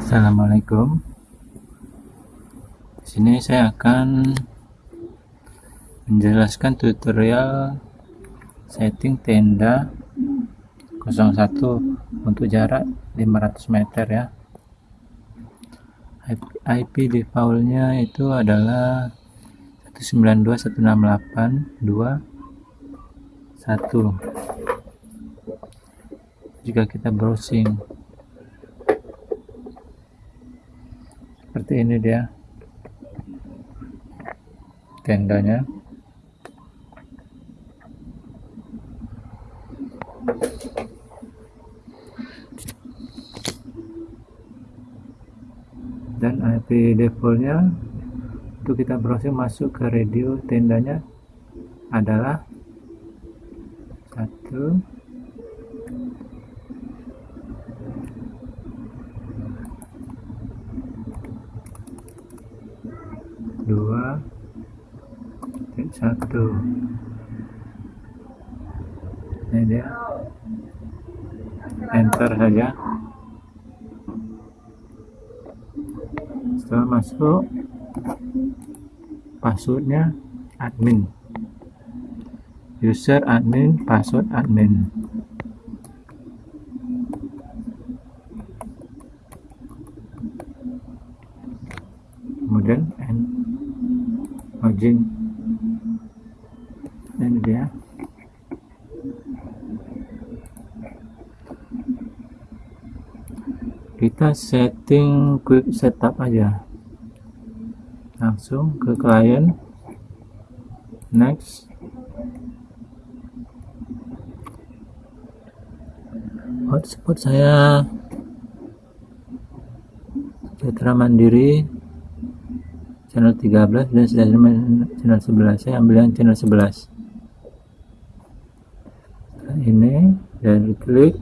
Assalamualaikum. Di sini saya akan menjelaskan tutorial setting tenda 01 untuk jarak 500 meter ya. IP defaultnya itu adalah 192.168.2.1 jika kita browsing seperti ini dia. Tendanya. Dan IP defaultnya untuk kita browsing masuk ke radio tendanya adalah satu dua satu. Ini dia. Enter saja. Setelah masuk passwordnya admin. User admin password admin. Kemudian login ini dia kita setting quick setup aja. Langsung ke klien. Next. Hotspot saya. Citra Mandiri. Channel 13 dan channel 11 saya ambil yang channel 11 nah, ini dan klik.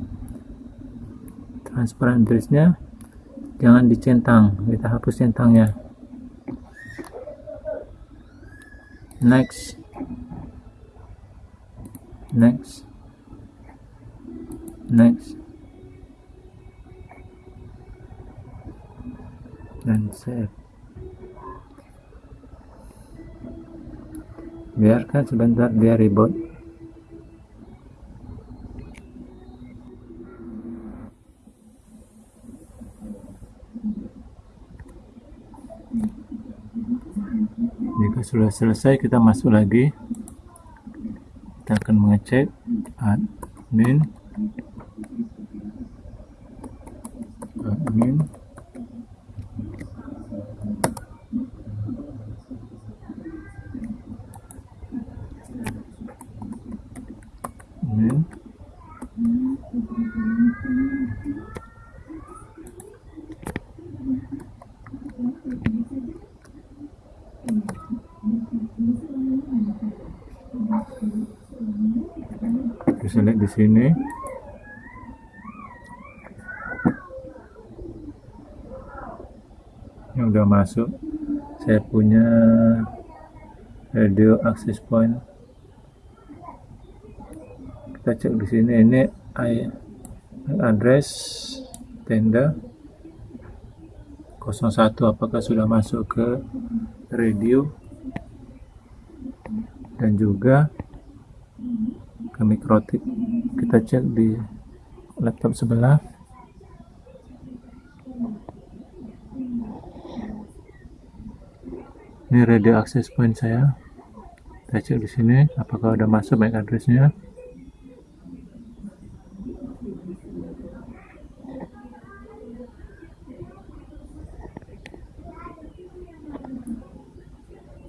Transparan nya jangan dicentang kita hapus centangnya. Next. Next. Next. Dan save biarkan sebentar dia reboot jika sudah selesai kita masuk lagi. Kita akan mengecek admin bisa lihat di sini. Yang udah masuk. Saya punya radio access point. Kita cek di sini. Ini address tenda. 01 apakah sudah masuk ke radio? Dan juga ke mikrotik kita cek di laptop sebelah. Ini radio access point saya. Kita cek di sini apakah udah masuk MAC addressnya.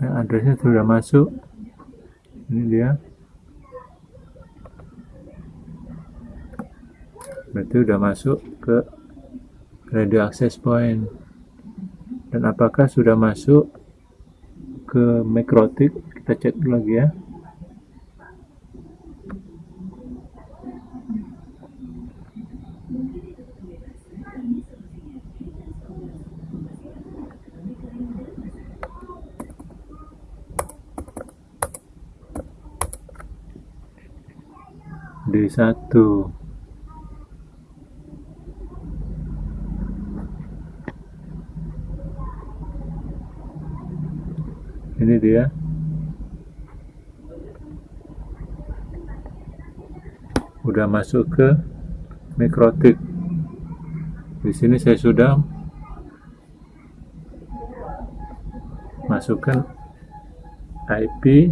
Nah, addressnya sudah masuk. Ini dia berarti sudah masuk ke radio access point. Dan apakah sudah masuk ke Macrotik kita cek dulu lagi ya. D1 ini dia. Udah masuk ke mikrotik. Di sini saya sudah masukkan IP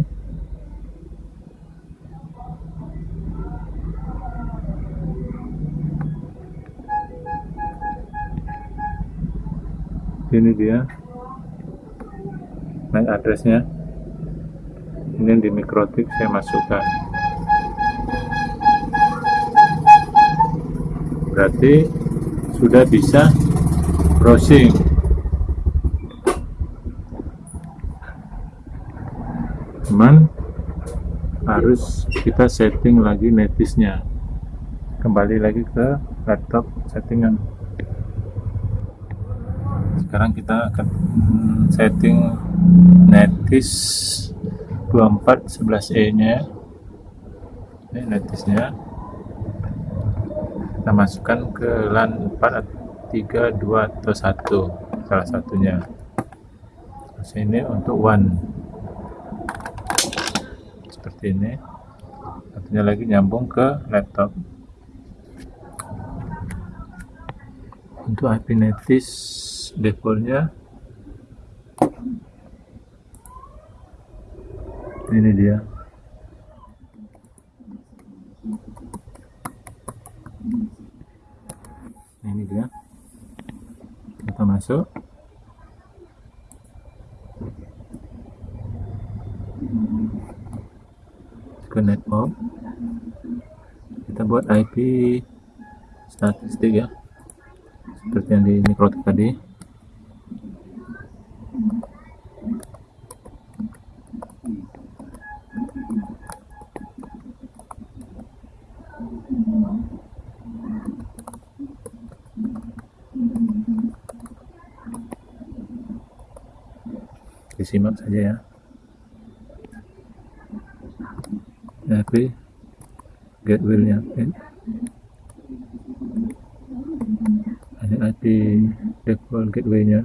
ini dia MAC addressnya ini di mikrotik saya masukkan. Berarti sudah bisa browsing. Cuman harus kita setting lagi netisnya. Kembali lagi ke laptop settingan sekarang kita akan setting netis 2411e nya. Ini netisnya. Kita masukkan ke LAN 4 3 2 atau 1 salah satunya. Terus ini untuk one. Seperti ini. Satunya lagi nyambung ke laptop. Untuk IP netis defaultnya. Ini dia. Ini dia. Kita masuk. Ke network. Kita buat IP statistik ya. Seperti yang di mikrotik tadi disimak saja ya. IP gateway-nya ada IP default gateway-nya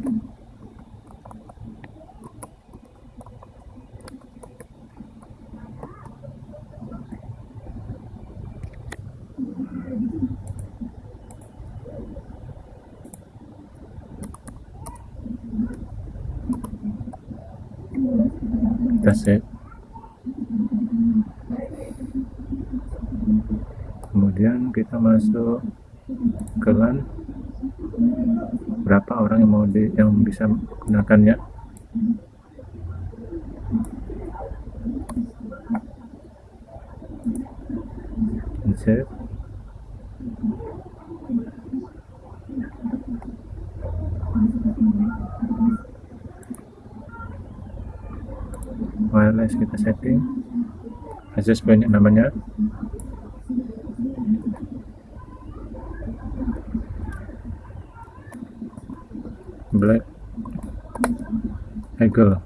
kita set kemudian kita masuk ke LAN. Berapa orang yang mau di, yang bisa menggunakannya insert wireless kita setting. Point namanya. Black. Eagle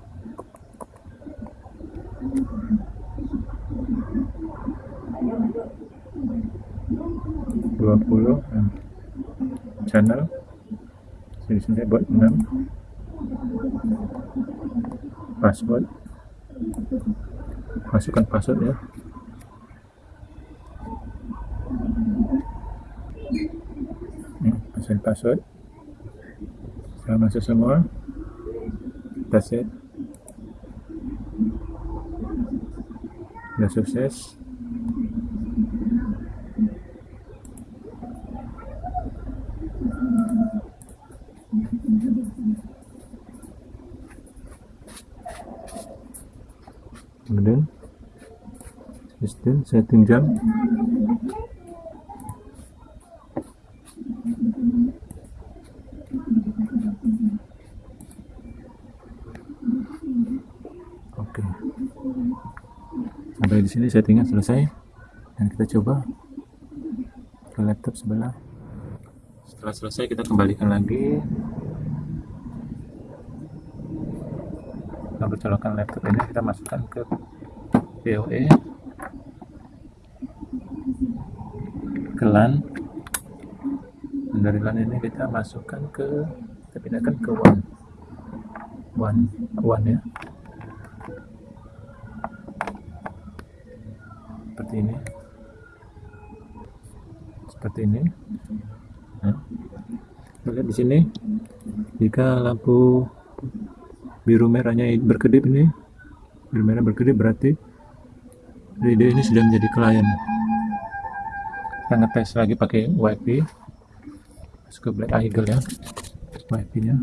dua puluh channel. Sini sini buat enam. Password masukkan password ya. Pasang password. Saya masuk semua. Kita set sudah sukses kemudian sistem setting jam oke. Sampai di sini settingnya selesai. Dan kita coba ke laptop sebelah. Setelah selesai kita kembalikan lagi. Kita colokan laptop ini kita masukkan ke PoE LAN dari LAN ini kita masukkan ke kita pindahkan ke WAN WAN WAN ya. Seperti ini. Seperti ini. Ya. lihat di sini. Jika lampu biru merahnya berkedip ini biru merah berkedip berarti video ini sudah menjadi klien kita ngetes lagi pakai wifi masuk ke black eagle ya wifi nya.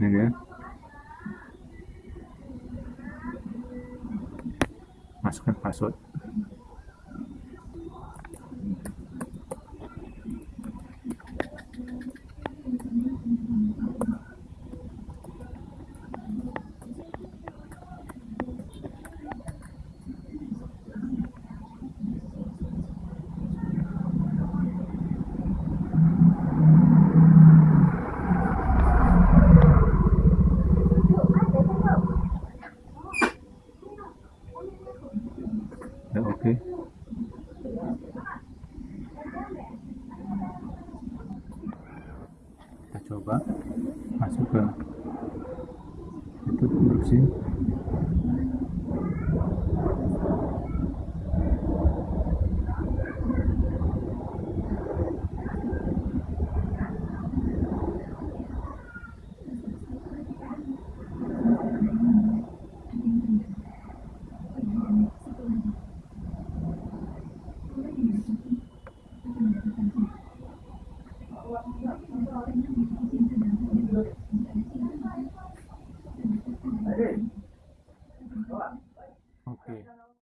Ini dia. Masukkan password